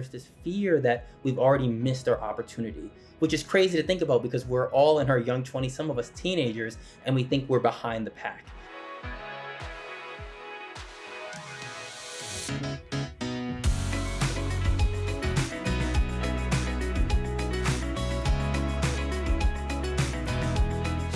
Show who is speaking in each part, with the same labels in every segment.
Speaker 1: there's this fear that we've already missed our opportunity, which is crazy to think about because we're all in our young 20s, some of us teenagers, and we think we're behind the pack.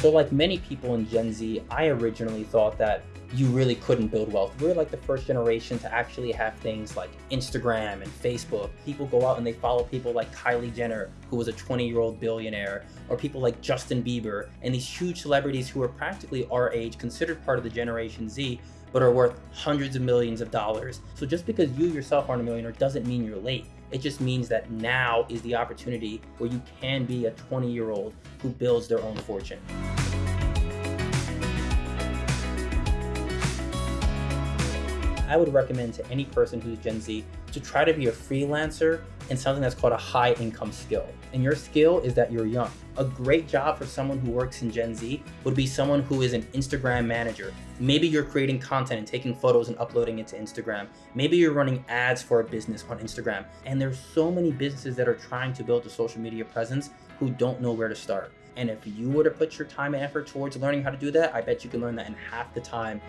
Speaker 1: So like many people in Gen Z, I originally thought that you really couldn't build wealth. We're like the first generation to actually have things like Instagram and Facebook. People go out and they follow people like Kylie Jenner, who was a 20 year old billionaire, or people like Justin Bieber, and these huge celebrities who are practically our age, considered part of the Generation Z, but are worth hundreds of millions of dollars. So just because you yourself aren't a millionaire doesn't mean you're late. It just means that now is the opportunity where you can be a 20 year old who builds their own fortune. I would recommend to any person who's Gen Z to try to be a freelancer in something that's called a high income skill. And your skill is that you're young. A great job for someone who works in Gen Z would be someone who is an Instagram manager. Maybe you're creating content and taking photos and uploading it to Instagram. Maybe you're running ads for a business on Instagram. And there's so many businesses that are trying to build a social media presence who don't know where to start. And if you were to put your time and effort towards learning how to do that, I bet you can learn that in half the time.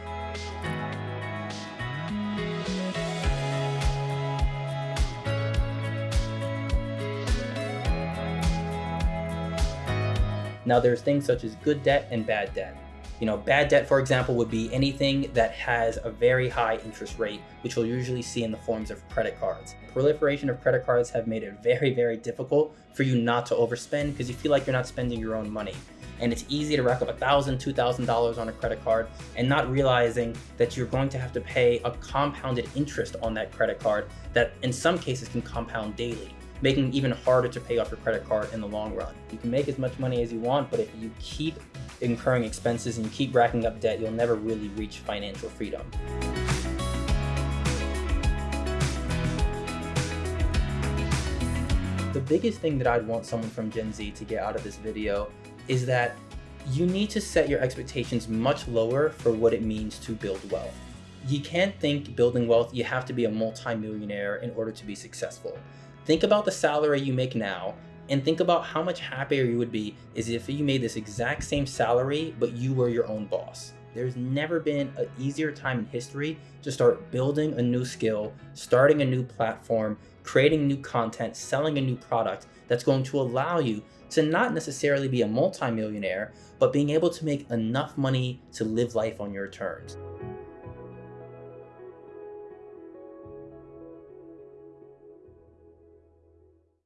Speaker 1: Now there's things such as good debt and bad debt. You know, bad debt, for example, would be anything that has a very high interest rate, which you'll usually see in the forms of credit cards. Proliferation of credit cards have made it very, very difficult for you not to overspend because you feel like you're not spending your own money. And it's easy to rack up $1,000, $2,000 on a credit card and not realizing that you're going to have to pay a compounded interest on that credit card that in some cases can compound daily making it even harder to pay off your credit card in the long run. You can make as much money as you want, but if you keep incurring expenses and you keep racking up debt, you'll never really reach financial freedom. The biggest thing that I'd want someone from Gen Z to get out of this video is that you need to set your expectations much lower for what it means to build wealth. You can't think building wealth, you have to be a multimillionaire in order to be successful. Think about the salary you make now and think about how much happier you would be as if you made this exact same salary, but you were your own boss. There's never been an easier time in history to start building a new skill, starting a new platform, creating new content, selling a new product that's going to allow you to not necessarily be a multimillionaire, but being able to make enough money to live life on your terms.